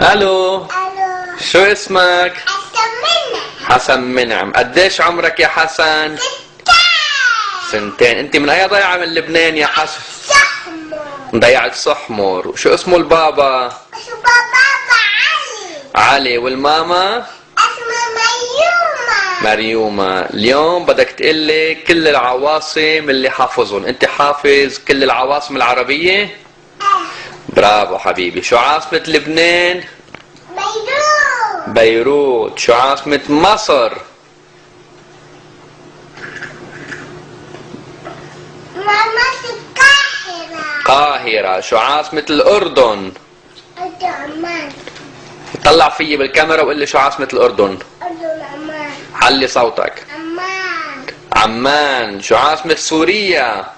ألو. ألو. شو اسمك؟ حسن منك حسن منعم. قديش عمرك يا حسن؟ سنتين. أنت من أي ضيعة من لبنان يا حسن؟ شحمه ضيعة صحمر شو اسمه البابا؟ شو بابا علي. علي. والماما؟ اسمه مريومة. اليوم بدك تقلي كل العواصم اللي حافظهم. أنت حافظ كل العواصم العربية؟ برافو حبيبي. شو عاصمة لبنان؟ بيروت. بيروت شو عاصمة مصر؟ ماما القاهرة قاهرة. شو عاصمة الأردن؟ أردن عمان طلع فيي بالكاميرا وقول لي شو عاصمة الأردن. أردن عمان علي صوتك. عمان. عمان. شو عاصمة سوريا؟ مصر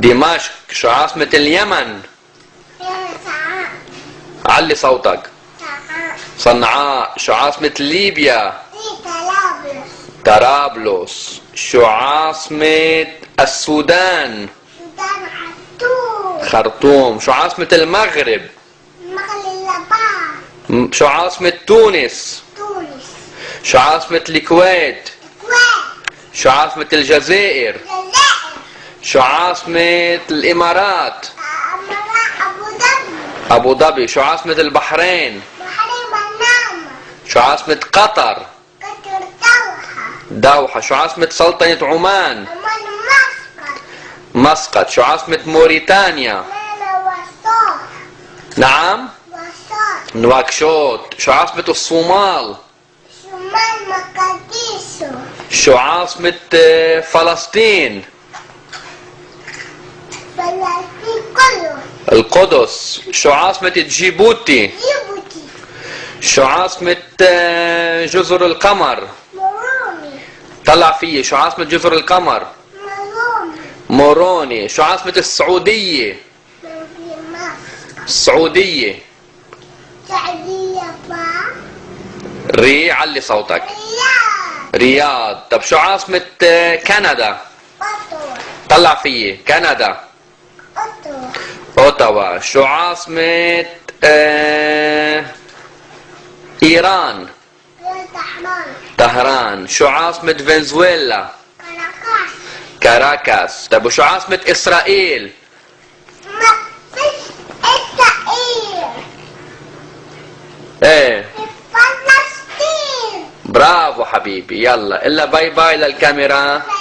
دمشق شو عاصمة اليمن. سعاد علي صوتك. صنعاء شو عاصمة ليبيا. طرابلس شو عاصمة السودان. خرطوم شو عاصمة المغرب. شو عاصمة تونس. شو عاصمة الكويت. شو عاصمة الجزائر. شو عاصمة الإمارات. أبو ظبي أبو ظبي شو عاصمة البحرين. بحرين بنما شو عاصمة قطر. قطر دوحة. دوحة شو عاصمة سلطنة عمان. أمان مسقط. مسقط شو عاصمة موريتانيا. نعم؟ وسط نواكشوط شو عاصمة الصومال. شمال مقديسو. شو عاصمة آه، فلسطين. القدس شو عاصمة جيبوتي. جيبوتي. شو عاصمة آه، جزر القمر. مروني طلع فيي شو عاصمة جزر القمر. مروني موروني. شو عاصمة السعودية. السعودية ري علي صوتك. رياض. طب شو عاصمة آه، كندا. طلع فيي كندا. اوتاوا شو عاصمة آه، ايران طهران شو عاصمة فنزويلا كاراكاس طب وشو عاصمة اسرائيل ما فيش إسرائيل إيه فلسطين برافو حبيبي يلا الا باي باي للكاميرا باي